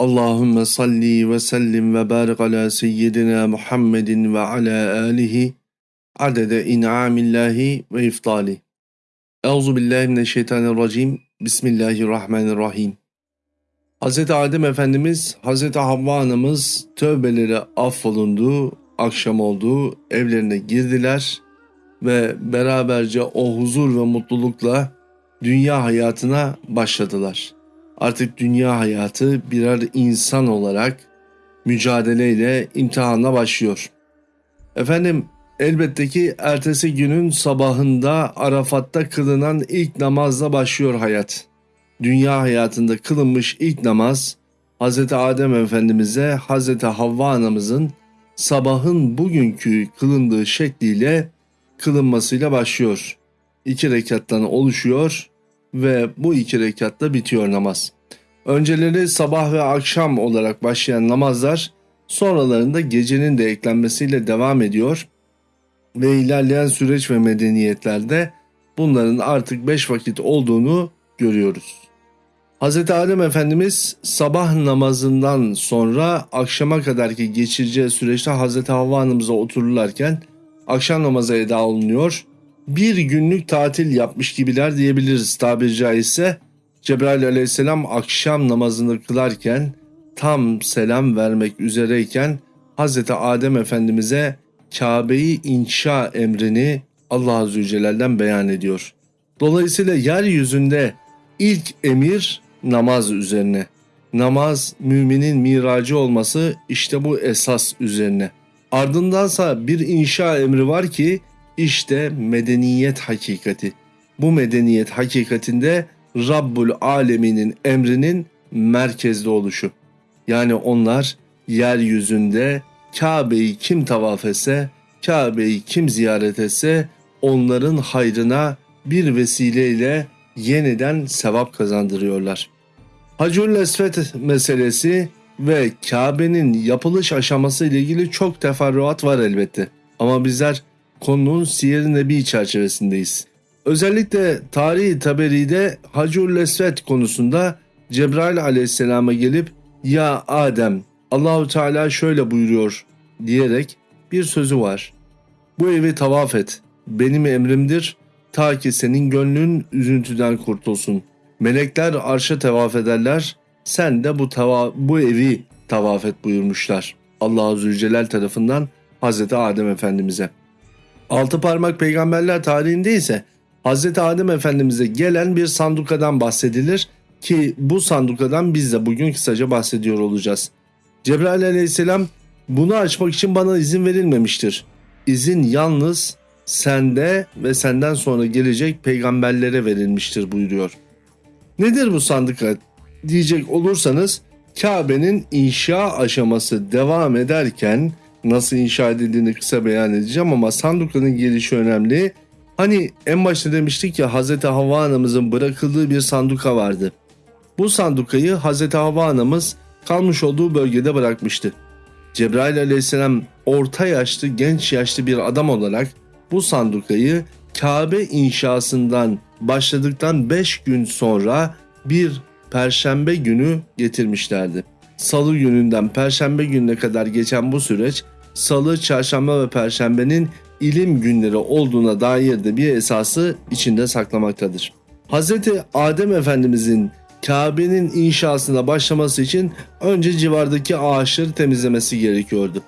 Allahümme salli ve sellim ve barik ala seyyidina Muhammedin ve ala alihi adede in'amillahi ve iftali. Euzu billahi mineşşeytanirracim. Bismillahirrahmanirrahim. Hz. Adem Efendimiz, Hz. Havva Anamız tövbeleri affolundu, akşam oldu, evlerine girdiler ve beraberce o huzur ve mutlulukla dünya hayatına başladılar.'' Artık dünya hayatı birer insan olarak mücadeleyle imtihanla başlıyor. Efendim elbette ki ertesi günün sabahında Arafat'ta kılınan ilk namazla başlıyor hayat. Dünya hayatında kılınmış ilk namaz Hz. Adem Efendimiz'e Hz. Havva anamızın sabahın bugünkü kılındığı şekliyle kılınmasıyla başlıyor. İki rekattan oluşuyor ve bu iki rekatta bitiyor namaz. Önceleri sabah ve akşam olarak başlayan namazlar sonralarında gecenin de eklenmesiyle devam ediyor ve ilerleyen süreç ve medeniyetlerde bunların artık beş vakit olduğunu görüyoruz. Hz. Adem Efendimiz sabah namazından sonra akşama kadarki geçireceği süreçte Hz. Havva Hanımıza otururlarken akşam namazı eda olunuyor bir günlük tatil yapmış gibiler diyebiliriz tabiri caizse. Cebrail aleyhisselam akşam namazını kılarken tam selam vermek üzereyken Hz. Adem Efendimiz'e Kabe'yi inşa emrini Allah Azze ve Celle'den beyan ediyor. Dolayısıyla yeryüzünde ilk emir namaz üzerine. Namaz müminin miracı olması işte bu esas üzerine. Ardındansa bir inşa emri var ki işte medeniyet hakikati. Bu medeniyet hakikatinde Rabbul Aleminin emrinin merkezde oluşu. Yani onlar yeryüzünde Kabe'yi kim tavaf etse, Kabe'yi kim ziyaret etse onların hayrına bir vesileyle yeniden sevap kazandırıyorlar. Hacül Esvet meselesi ve Kabe'nin yapılış aşaması ile ilgili çok teferruat var elbette. Ama bizler konunun Siyer-i Nebi çerçevesindeyiz. Özellikle tarihi Taberi'de Hacur Lesvet konusunda Cebrail aleyhisselama gelip ya Adem Allahu Teala şöyle buyuruyor diyerek bir sözü var. Bu evi tavaf et. Benim emrimdir ta ki senin gönlün üzüntüden kurtulsun. Melekler arşa tavaf ederler. Sen de bu tava bu evi tavaf et buyurmuşlar. Allah Azze ve Celal tarafından Hazreti Adem Efendimiz'e. Altı parmak peygamberler tarihinde ise Hz. Adem Efendimiz'e gelen bir sandukadan bahsedilir ki bu sandukadan biz de bugün kısaca bahsediyor olacağız. Cebrail aleyhisselam bunu açmak için bana izin verilmemiştir. İzin yalnız sende ve senden sonra gelecek peygamberlere verilmiştir buyuruyor. Nedir bu sanduka diyecek olursanız Kabe'nin inşa aşaması devam ederken nasıl inşa edildiğini kısa beyan edeceğim ama Sanduka'nın gelişi önemli. Hani en başta demiştik ya Hz. Havva anamızın bırakıldığı bir sanduka vardı. Bu sandukayı Hz. Havva anamız kalmış olduğu bölgede bırakmıştı. Cebrail aleyhisselam orta yaşlı genç yaşlı bir adam olarak bu sandukayı Kabe inşasından başladıktan 5 gün sonra bir perşembe günü getirmişlerdi. Salı gününden perşembe gününe kadar geçen bu süreç salı, çarşamba ve perşembenin ilim günleri olduğuna dair de bir esası içinde saklamaktadır. Hz. Adem Efendimizin Kabe'nin inşasına başlaması için önce civardaki ağaçları temizlemesi gerekiyordu.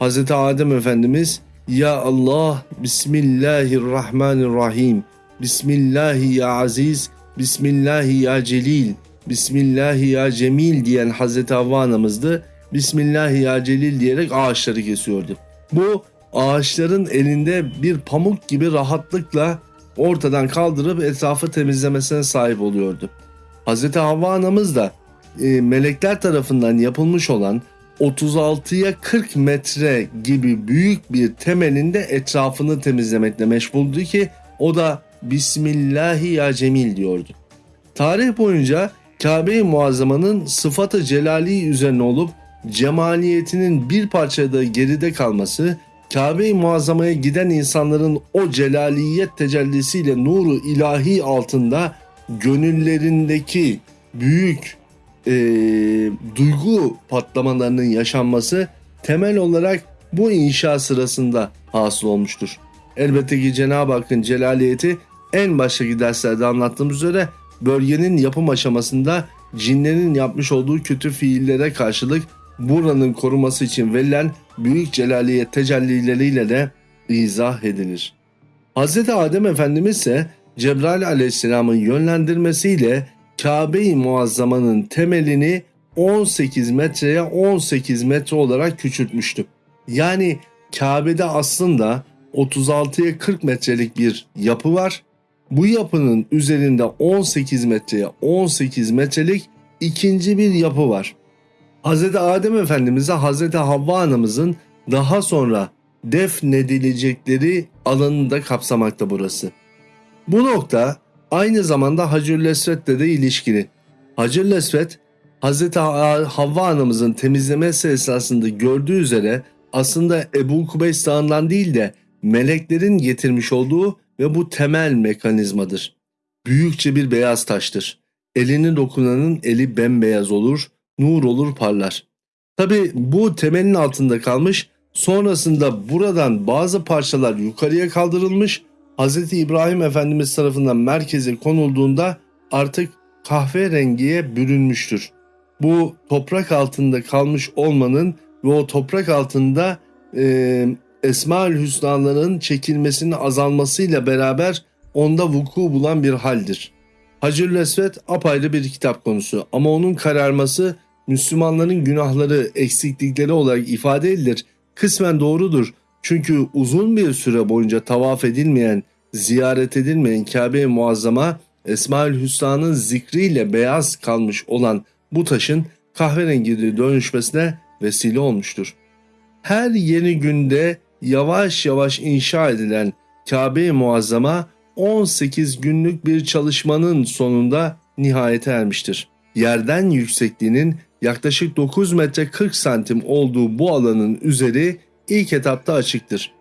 Hz. Adem Efendimiz Ya Allah, Bismillahirrahmanirrahim, Bismillahi ya Aziz, Bismillahi ya Celil, Bismillahi ya Cemil diyen Hazreti Havva anamızdı. Bismillahi ya Celil diyerek ağaçları kesiyordu. Bu ağaçların elinde bir pamuk gibi rahatlıkla ortadan kaldırıp etrafı temizlemesine sahip oluyordu. Hazreti Havva anamız da e, melekler tarafından yapılmış olan 36'ya 40 metre gibi büyük bir temelinde etrafını temizlemekle meşguldü ki o da Bismillahi ya Cemil diyordu. Tarih boyunca Kabe-i Muazzama'nın sıfatı celali üzerine olup cemaliyetinin bir parçada geride kalması, Kabe-i Muazzama'ya giden insanların o celaliyet tecellisiyle nuru ilahi altında gönüllerindeki büyük e, duygu patlamalarının yaşanması temel olarak bu inşa sırasında hasıl olmuştur. Elbette ki Cenab-ı Hakk'ın celaliyeti en baştaki derslerde anlattığım üzere bölgenin yapım aşamasında cinlerin yapmış olduğu kötü fiillere karşılık buranın koruması için verilen büyük celaliyet tecellileriyle de izah edilir. Hz. Adem Efendimiz ise Cebrail aleyhisselamın yönlendirmesiyle Kabe-i Muazzama'nın temelini 18 metreye 18 metre olarak küçültmüştü. Yani Kabe'de aslında 36'ya 40 metrelik bir yapı var. Bu yapının üzerinde 18 metreye 18 metrelik ikinci bir yapı var. Hz. Adem Efendimiz'e Hz. Havva anamızın daha sonra defnedilecekleri alanını da kapsamakta burası. Bu nokta aynı zamanda Hacır Lesvet'le de ilişkili. Hacır Lesvet, Hz. Havva anamızın temizlemesi esasında gördüğü üzere aslında Ebu Kubeys Dağı'ndan değil de meleklerin getirmiş olduğu ve bu temel mekanizmadır. Büyükçe bir beyaz taştır. Elini dokunanın eli bembeyaz olur, nur olur parlar. Tabi bu temelin altında kalmış, sonrasında buradan bazı parçalar yukarıya kaldırılmış, Hz. İbrahim Efendimiz tarafından merkeze konulduğunda artık kahverengiye bürünmüştür. Bu toprak altında kalmış olmanın ve o toprak altında e, Esma-ül Hüsna'ların çekilmesinin azalmasıyla beraber onda vuku bulan bir haldir. Hacır Lesvet apayrı bir kitap konusu ama onun kararması Müslümanların günahları, eksiklikleri olarak ifade edilir. Kısmen doğrudur. Çünkü uzun bir süre boyunca tavaf edilmeyen, ziyaret edilmeyen Kabe-i Muazzama Esma-ül Hüsna'nın zikriyle beyaz kalmış olan bu taşın kahverengi dönüşmesine vesile olmuştur. Her yeni günde yavaş yavaş inşa edilen Kabe-i Muazzama 18 günlük bir çalışmanın sonunda nihayete ermiştir. Yerden yüksekliğinin yaklaşık 9 metre 40 santim olduğu bu alanın üzeri ilk etapta açıktır.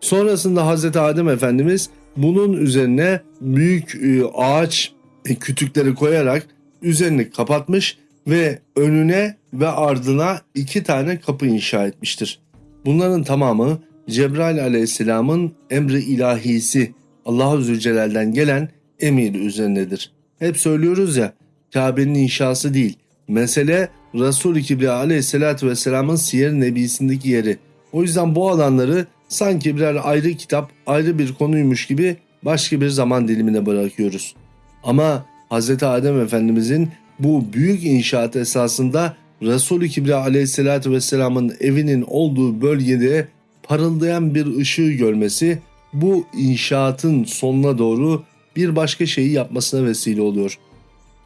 Sonrasında Hz. Adem Efendimiz bunun üzerine büyük e, ağaç e, kütükleri koyarak üzerini kapatmış ve önüne ve ardına iki tane kapı inşa etmiştir. Bunların tamamı Cebrail aleyhisselamın emri ilahisi Allah-u Zülcelal'den gelen emir üzerindedir. Hep söylüyoruz ya Kabe'nin inşası değil. Mesele Resul-i Kibriya aleyhissalatü vesselamın siyer nebisindeki yeri. O yüzden bu alanları sanki birer ayrı kitap, ayrı bir konuymuş gibi başka bir zaman dilimine bırakıyoruz. Ama Hz. Adem Efendimizin bu büyük inşaat esasında Resul-i Kibriya aleyhissalatü vesselamın evinin olduğu bölgede parıldayan bir ışığı görmesi bu inşaatın sonuna doğru bir başka şeyi yapmasına vesile oluyor.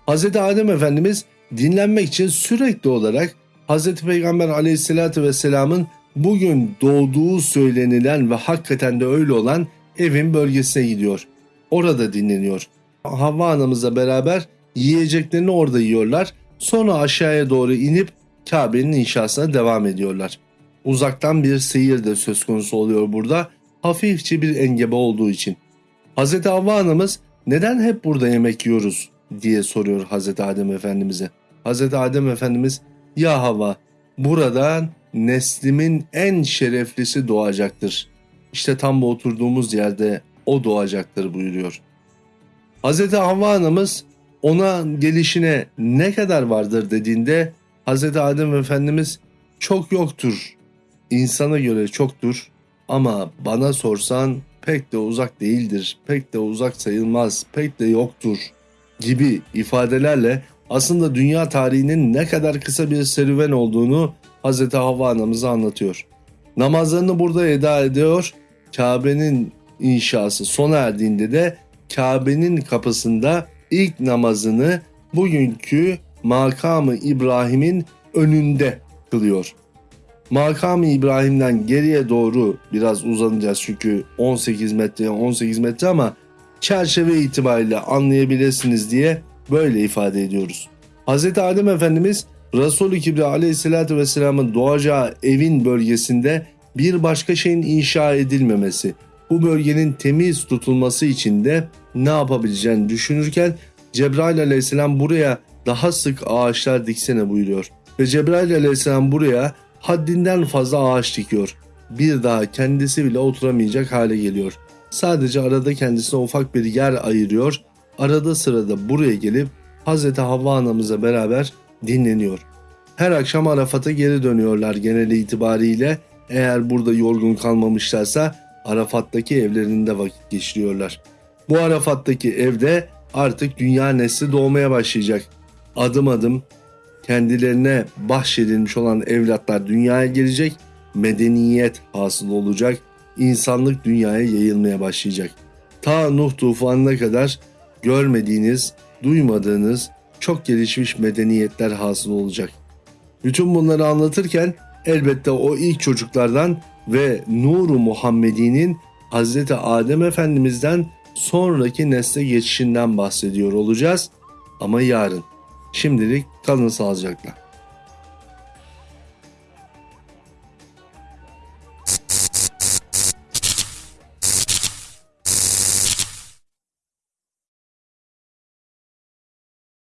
Hz. Adem Efendimiz dinlenmek için sürekli olarak Hz. Peygamber aleyhissalatü vesselamın bugün doğduğu söylenilen ve hakikaten de öyle olan evin bölgesine gidiyor. Orada dinleniyor. Havva anamızla beraber yiyeceklerini orada yiyorlar. Sonra aşağıya doğru inip Kabe'nin inşasına devam ediyorlar. Uzaktan bir seyir de söz konusu oluyor burada. Hafifçe bir engebe olduğu için. Hz. Havva anamız neden hep burada yemek yiyoruz diye soruyor Hz. Adem Efendimiz'e. Hz. Adem Efendimiz ya Havva buradan neslimin en şereflisi doğacaktır. İşte tam bu oturduğumuz yerde o doğacaktır buyuruyor. Hz. Havva anamız ona gelişine ne kadar vardır dediğinde Hz. Adem Efendimiz çok yoktur. İnsana göre çoktur ama bana sorsan pek de uzak değildir, pek de uzak sayılmaz, pek de yoktur gibi ifadelerle aslında dünya tarihinin ne kadar kısa bir serüven olduğunu Hz. Havva anamıza anlatıyor. Namazlarını burada eda ediyor. Kabe'nin inşası sona erdiğinde de Kabe'nin kapısında ilk namazını bugünkü makamı İbrahim'in önünde kılıyor. Makamı İbrahim'den geriye doğru biraz uzanacağız çünkü 18 metre 18 metre ama çerçeve itibariyle anlayabilirsiniz diye böyle ifade ediyoruz. Hz. Adem Efendimiz Resulü Kibriya aleyhissalatü vesselamın doğacağı evin bölgesinde bir başka şeyin inşa edilmemesi, bu bölgenin temiz tutulması için de ne yapabileceğini düşünürken Cebrail aleyhisselam buraya daha sık ağaçlar diksene buyuruyor. Ve Cebrail aleyhisselam buraya haddinden fazla ağaç dikiyor. Bir daha kendisi bile oturamayacak hale geliyor. Sadece arada kendisine ufak bir yer ayırıyor. Arada sırada buraya gelip Hz. Havva anamıza beraber dinleniyor. Her akşam Arafat'a geri dönüyorlar genel itibariyle. Eğer burada yorgun kalmamışlarsa Arafat'taki evlerinde vakit geçiriyorlar. Bu Arafat'taki evde artık dünya nesli doğmaya başlayacak. Adım adım kendilerine bahşedilmiş olan evlatlar dünyaya gelecek, medeniyet hasıl olacak, insanlık dünyaya yayılmaya başlayacak. Ta Nuh tufanına kadar görmediğiniz, duymadığınız çok gelişmiş medeniyetler hasıl olacak. Bütün bunları anlatırken elbette o ilk çocuklardan ve Nuru Muhammedi'nin Hz. Adem Efendimiz'den sonraki nesle geçişinden bahsediyor olacağız ama yarın. Şimdilik kalın sağlıcakla.